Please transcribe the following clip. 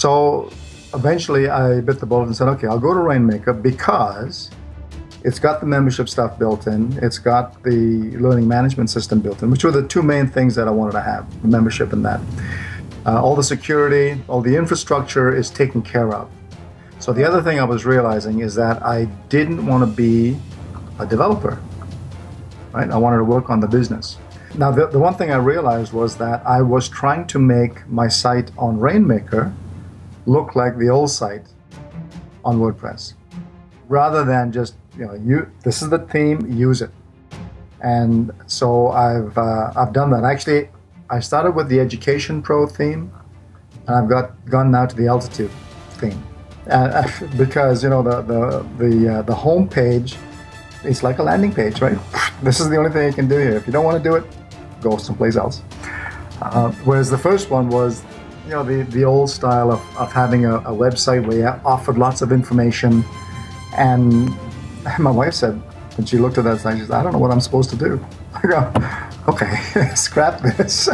So eventually I bit the bullet and said, okay, I'll go to Rainmaker because it's got the membership stuff built in. It's got the learning management system built in, which were the two main things that I wanted to have, the membership and that. Uh, all the security, all the infrastructure is taken care of. So the other thing I was realizing is that I didn't want to be a developer, right? I wanted to work on the business. Now, the, the one thing I realized was that I was trying to make my site on Rainmaker look like the old site on WordPress, rather than just you know, you this is the theme, use it. And so I've uh, I've done that. Actually, I started with the Education Pro theme, and I've got gone now to the Altitude theme, uh, because you know the the the uh, the home page it's like a landing page, right? This is the only thing you can do here. If you don't want to do it, go someplace else. Uh, whereas the first one was, you know, the, the old style of, of having a, a website where you offered lots of information. And my wife said, when she looked at that she said, I don't know what I'm supposed to do. I go, okay, scrap this.